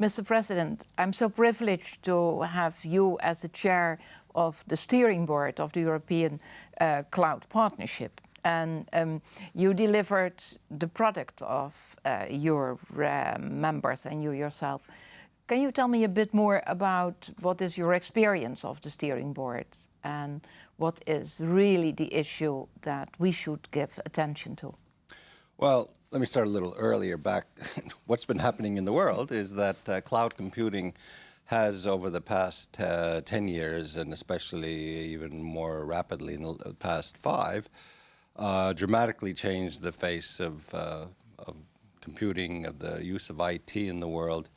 Mr. President, I'm so privileged to have you as the chair of the steering board of the European uh, Cloud Partnership. And um, you delivered the product of uh, your uh, members and you yourself. Can you tell me a bit more about what is your experience of the steering board and what is really the issue that we should give attention to? Well, let me start a little earlier back. What's been happening in the world is that uh, cloud computing has over the past uh, 10 years, and especially even more rapidly in the past five, uh, dramatically changed the face of, uh, of computing, of the use of IT in the world.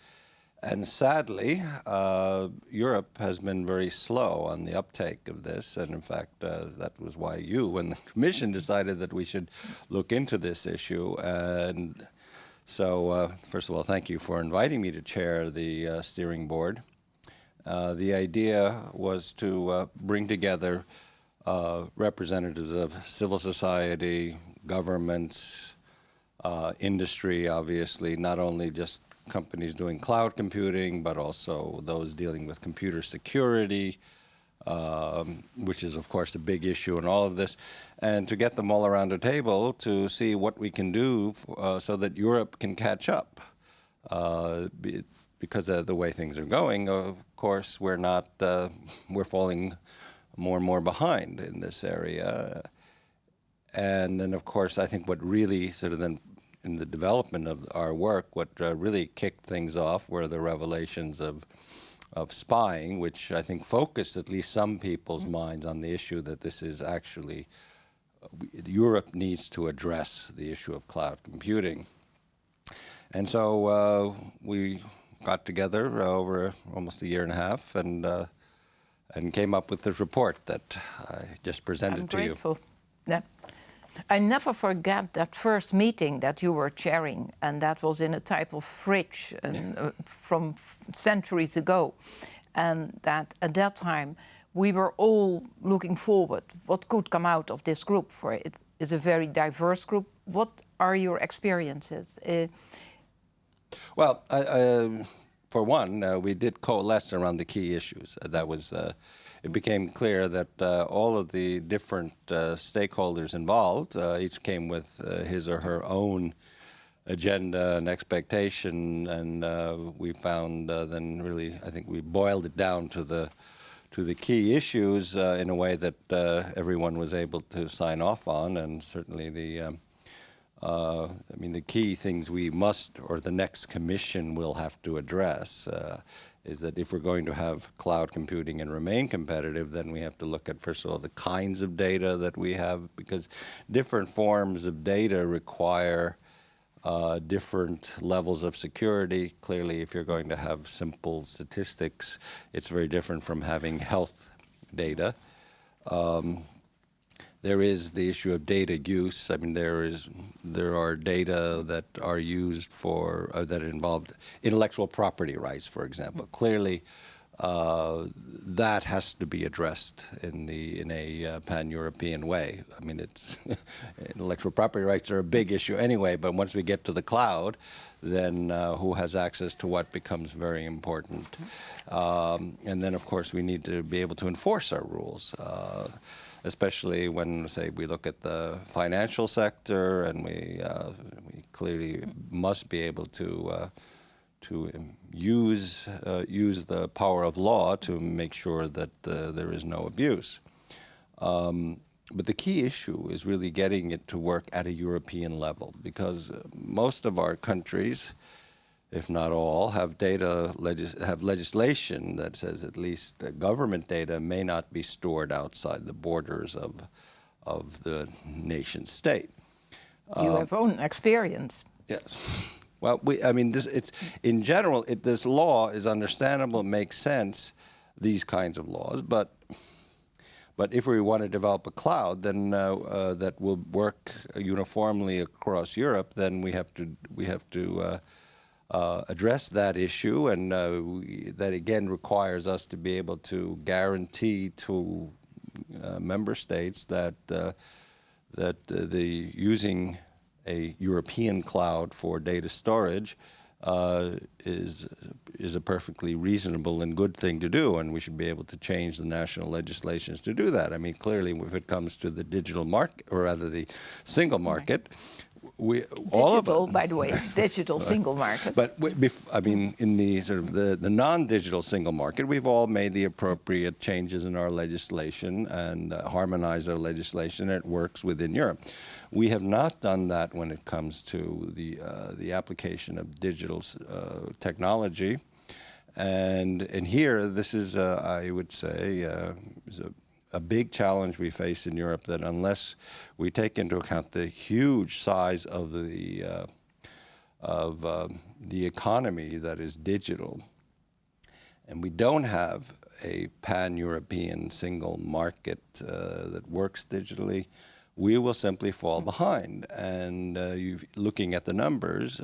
And sadly, uh, Europe has been very slow on the uptake of this. And in fact, uh, that was why you and the Commission decided that we should look into this issue. And so, uh, first of all, thank you for inviting me to chair the uh, steering board. Uh, the idea was to uh, bring together representatives of civil society, governments, industry, obviously, not only just companies doing cloud computing, but also those dealing with computer security, um, which is, of course, a big issue in all of this, and to get them all around a table to see what we can do uh, so that Europe can catch up. Uh, because of the way things are going, of course, we're not, uh, we're falling more and more behind in this area. And then, of course, I think what really sort of then in the development of our work, what uh, really kicked things off were the revelations of of spying, which I think focused at least some people's mm-hmm. minds on the issue that this is actually uh, Europe needs to address the issue of cloud computing. And so uh, we got together over almost a year and a half and uh, and came up with this report that I just presented I'm to grateful. you. Yeah. I never forget that first meeting that you were chairing, and that was in a type of fridge and, uh, from centuries ago. And that at that time, we were all looking forward what could come out of this group, for it is a very diverse group. What are your experiences? Uh, well, I, I, for one, uh, we did coalesce around the key issues. that was uh, it became clear that uh, all of the different uh, stakeholders involved, uh, each came with uh, his or her own agenda and expectation, and uh, we found uh, then really, I think we boiled it down to the to the key issues in a way that everyone was able to sign off on, and certainly the um, I mean, the key things we must, or the next commission will have to address is that if we're going to have cloud computing and remain competitive, then we have to look at, first of all, the kinds of data that we have, because different forms of data require uh, different levels of security. Clearly, if you're going to have simple statistics, it's very different from having health data. Um, there is the issue of data use. I mean, there is there are data that are used for uh, that involved intellectual property rights, for example. Clearly, uh, that has to be addressed in the in a uh, pan-European way. I mean, it's intellectual property rights are a big issue anyway. But once we get to the cloud, then uh, who has access to what becomes very important. Um, and then, of course, we need to be able to enforce our rules. Uh, especially when, say, we look at the financial sector, and we, uh, we clearly must be able to uh, to use uh, use the power of law to make sure that uh, there is no abuse. Um, but the key issue is really getting it to work at a European level because uh, most of our countries if not all, have data legis have legislation that says at least government data may not be stored outside the borders of of the nation state. You um, have own experience. Yes. Well, we, I mean, this, it's in general, it, this law is understandable, makes sense, these kinds of laws, but but if we want to develop a cloud, then uh, uh, that will work uniformly across Europe, then we have to we have to uh, uh, address that issue, and uh, we, that again requires us to be able to guarantee to uh, member states that uh, that uh, the using a European cloud for data storage uh, is is a perfectly reasonable and good thing to do, and we should be able to change the national legislations to do that. I mean, clearly, if it comes to the digital market, or rather the single market, we digital, all of us, by the way, digital single market. but we, I mean, in the sort of the, the non-digital single market, we've all made the appropriate changes in our legislation and uh, harmonized our legislation. It works within Europe. We have not done that when it comes to the uh, the application of digital uh, technology. And and here, this is, uh, I would say, uh, is a, a big challenge we face in Europe. That unless we take into account the huge size of the uh, of um, the economy that is digital, and we don't have a pan-European single market uh, that works digitally, we will simply fall behind. And uh, you looking at the numbers.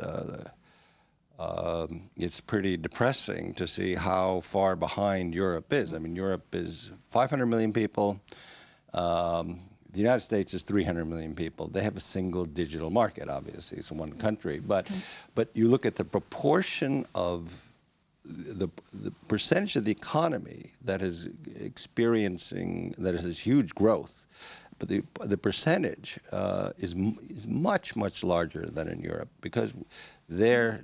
Um, it's pretty depressing to see how far behind Europe is. I mean, Europe is 500 million people. Um, the United States is 300 million people. They have a single digital market, obviously, it's one country. But, but you look at the proportion of the, the percentage of the economy that is experiencing, that is this huge growth, but the, the percentage uh, is, is much, much larger than in Europe because their,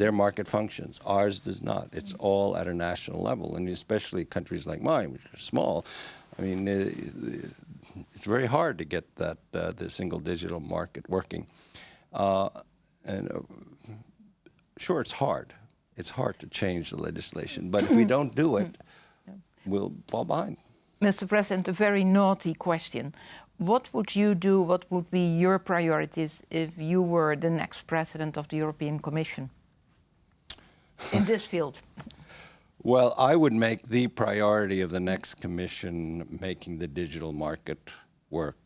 their market functions. Ours does not. It's all at a national level, and especially countries like mine, which are small. I mean, uh, it's very hard to get that uh, the single digital market working. Uh, and uh, sure, it's hard. It's hard to change the legislation, but if we don't do it, we'll fall behind. Mr. President, a very naughty question. What would you do, what would be your priorities if you were the next president of the European Commission in this field? Well, I would make the priority of the next commission making the digital market work,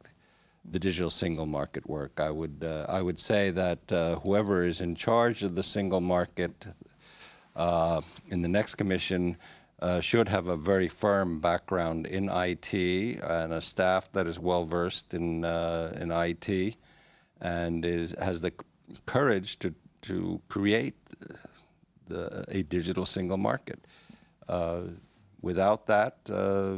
the digital single market work. I would uh, I would say that uh, whoever is in charge of the single market uh, in the next commission uh, should have a very firm background in IT and a staff that is well versed in uh, in IT and is has the courage to to create the, a digital single market. Uh, without that, uh,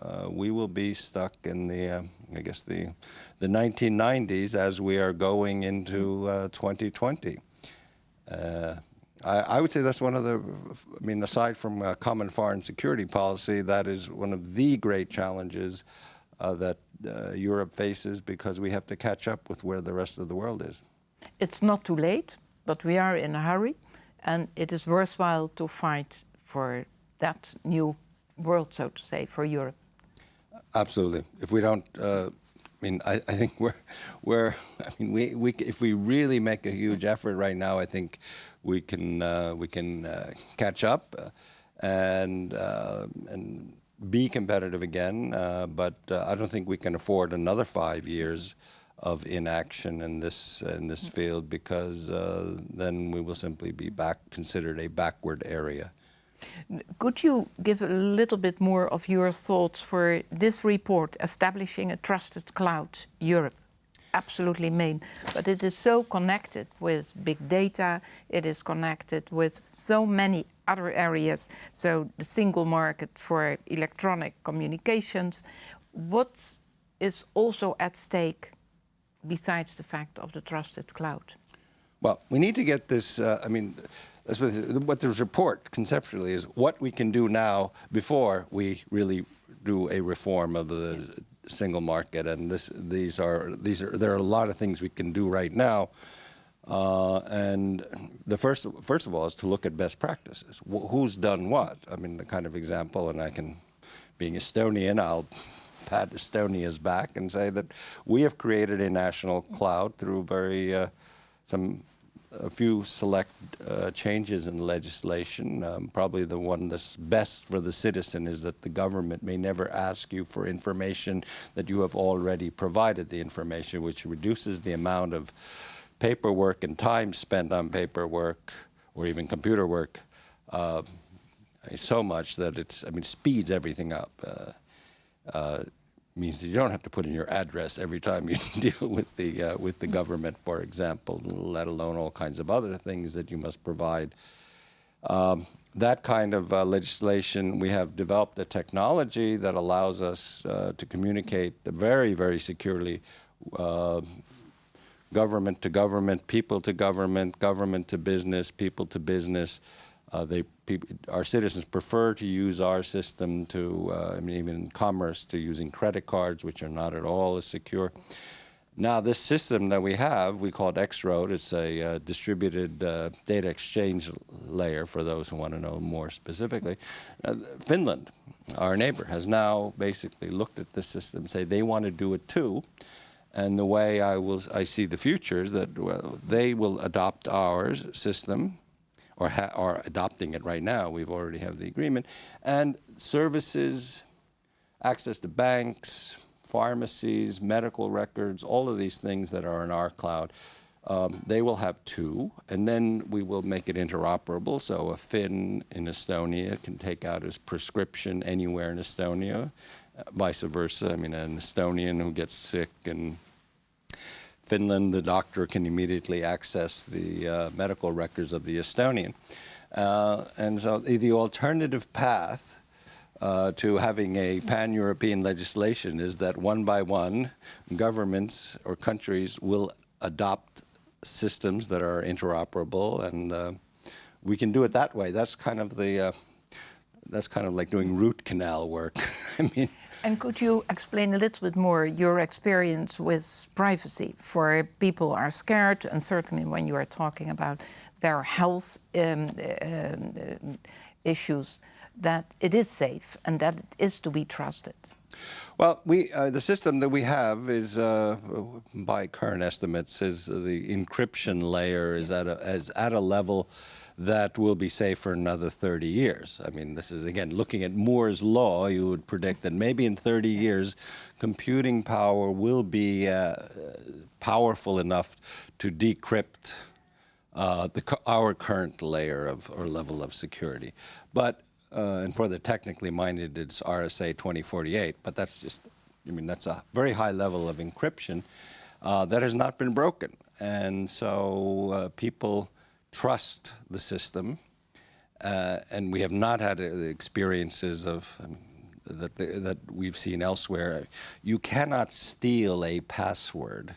uh, we will be stuck in the, uh, I guess the, the 1990s as we are going into uh, 2020. Uh, I, I would say that's one of the, I mean, aside from common foreign security policy, that is one of the great challenges that Europe faces because we have to catch up with where the rest of the world is. It's not too late, but we are in a hurry, and it is worthwhile to fight for that new world, so to say, for Europe. Absolutely. If we don't, uh, I mean, I, I think we're, we're, I mean, we, we, if we really make a huge effort right now, I think we can, uh, we can uh, catch up uh, and, uh, and be competitive again. Uh, but I don't think we can afford another five years of inaction in this in this field because uh, then we will simply be back considered a backward area. Could you give a little bit more of your thoughts for this report, Establishing a Trusted Cloud Europe? Absolutely main, but it is so connected with big data, it is connected with so many other areas, so the single market for electronic communications. What is also at stake besides the fact of the trusted cloud? Well, we need to get this. Uh, I mean, what this report conceptually is what we can do now before we really do a reform of the single market. And this, these are these are there are a lot of things we can do right now. Uh, and the first, first of all, is to look at best practices. Wh who's done what? I mean, the kind of example, and I can, being Estonian, I'll pat Estonia's back and say that we have created a national cloud through very uh, some a few select uh, changes in legislation. Um, probably the one that's best for the citizen is that the government may never ask you for information that you have already provided the information, which reduces the amount of paperwork and time spent on paperwork or even computer work uh, so much that it's, I mean, speeds everything up. Uh, uh, means that you don't have to put in your address every time you deal with the uh, with the government, for example, let alone all kinds of other things that you must provide. Um, that kind of uh, legislation, we have developed a technology that allows us uh, to communicate very, very securely uh, government to government, people to government, government to business, people to business. Uh, they, our citizens prefer to use our system to, uh, I mean, even in commerce, to using credit cards, which are not at all as secure. Now, this system that we have, we call it X-Road. It's a uh, distributed uh, data exchange layer for those who want to know more specifically. Uh, Finland, our neighbor, has now basically looked at this system and say they want to do it too. And the way I will, I see the future is that well, they will adopt our system, or are adopting it right now. We've already have the agreement, and services, access to banks, pharmacies, medical records, all of these things that are in our cloud. Um, they will have two, and then we will make it interoperable. So a Finn in Estonia can take out his prescription anywhere in Estonia, uh, vice versa. I mean, an Estonian who gets sick in Finland, the doctor can immediately access the uh, medical records of the Estonian. Uh, and so the, the alternative path uh, to having a pan-European legislation is that one by one, governments or countries will adopt systems that are interoperable, and uh, we can do it that way. That's kind of the uh, that's kind of like doing root canal work. I mean. And could you explain a little bit more your experience with privacy? For people are scared, and certainly when you are talking about their health um, uh, issues, that it is safe and that it is to be trusted? Well, we uh, the system that we have is, uh, by current estimates, is the encryption layer is at a, is at a level that will be safe for another 30 years. I mean, this is, again, looking at Moore's law, you would predict that maybe in 30 years, computing power will be uh, powerful enough to decrypt uh, the, our current layer of or level of security. But uh, and for the technically minded, it's RSA 2048, but that's just, I mean, that's a very high level of encryption uh, that has not been broken. And so uh, people trust the system, uh, and we have not had the experiences of um, that, the, that we've seen elsewhere. You cannot steal a password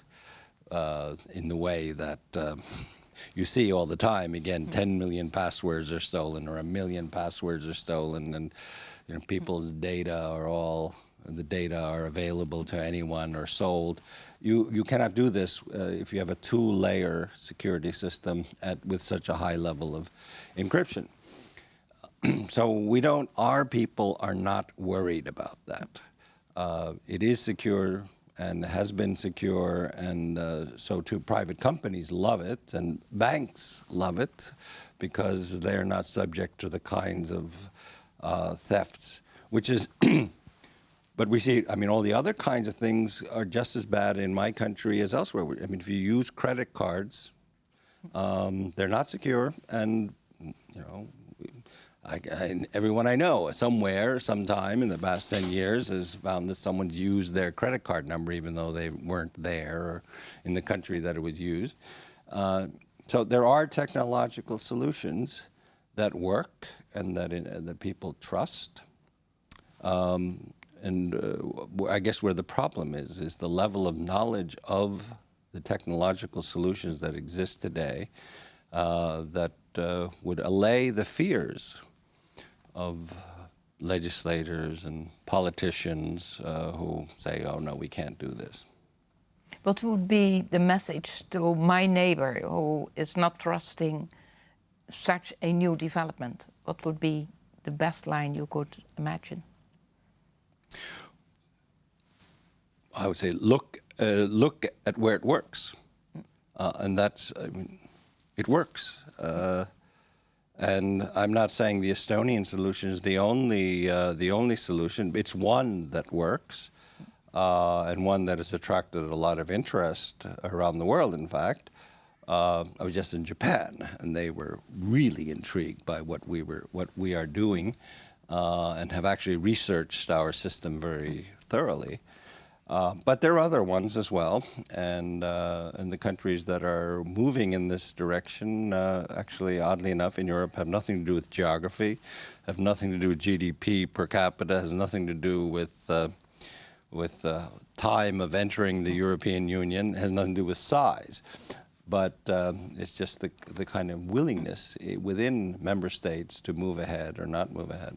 uh, in the way that um, you see all the time. Again, mm -hmm. 10 million passwords are stolen or a million passwords are stolen and you know, people's data are all, the data are available to anyone or sold. You, you cannot do this uh, if you have a two-layer security system at, with such a high level of encryption. so we don't, our people are not worried about that. Uh, it is secure and has been secure, and uh, so too private companies love it, and banks love it because they're not subject to the kinds of uh, thefts, which is, but we see, I mean, all the other kinds of things are just as bad in my country as elsewhere. I mean, if you use credit cards, um, they're not secure, and, you know, I, I, everyone I know somewhere, sometime in the past 10 years has found that someone's used their credit card number even though they weren't there or in the country that it was used. Uh, so there are technological solutions that work and that, in, uh, that people trust. Um, and uh, I guess where the problem is, is the level of knowledge of the technological solutions that exist today uh, that uh, would allay the fears of legislators and politicians uh, who say, oh no, we can't do this. What would be the message to my neighbor who is not trusting such a new development? What would be the best line you could imagine? I would say look, uh, look at where it works. Uh, and that's, I mean, it works. Uh, and I'm not saying the Estonian solution is the only uh, the only solution. It's one that works, uh, and one that has attracted a lot of interest around the world. In fact, uh, I was just in Japan, and they were really intrigued by what we were what we are doing, uh, and have actually researched our system very thoroughly. Uh, but there are other ones as well, and uh, and the countries that are moving in this direction, uh, actually, oddly enough, in Europe, have nothing to do with geography, have nothing to do with GDP per capita, has nothing to do with uh, with uh, time of entering the European Union, has nothing to do with size, but um, it's just the the kind of willingness eh, within member states to move ahead or not move ahead.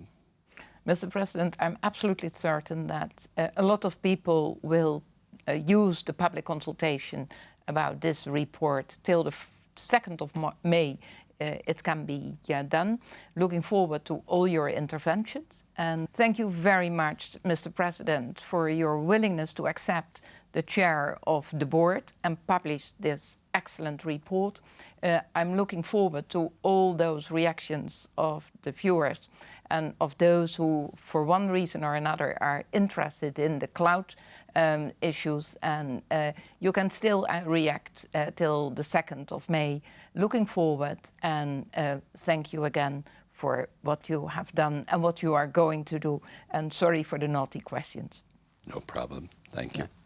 Mr. President, I'm absolutely certain that uh, a lot of people will uh, use the public consultation about this report till the 2nd of May. Uh, it can be done. Looking forward to all your interventions. And thank you very much, Mr. President, for your willingness to accept the chair of the board and publish this excellent report. Uh, I'm looking forward to all those reactions of the viewers and of those who, for one reason or another, are interested in the cloud um, issues. And uh, you can still uh, react uh, till the 2nd of May. Looking forward and uh, thank you again for what you have done and what you are going to do. And sorry for the naughty questions. No problem. Thank you. Yeah.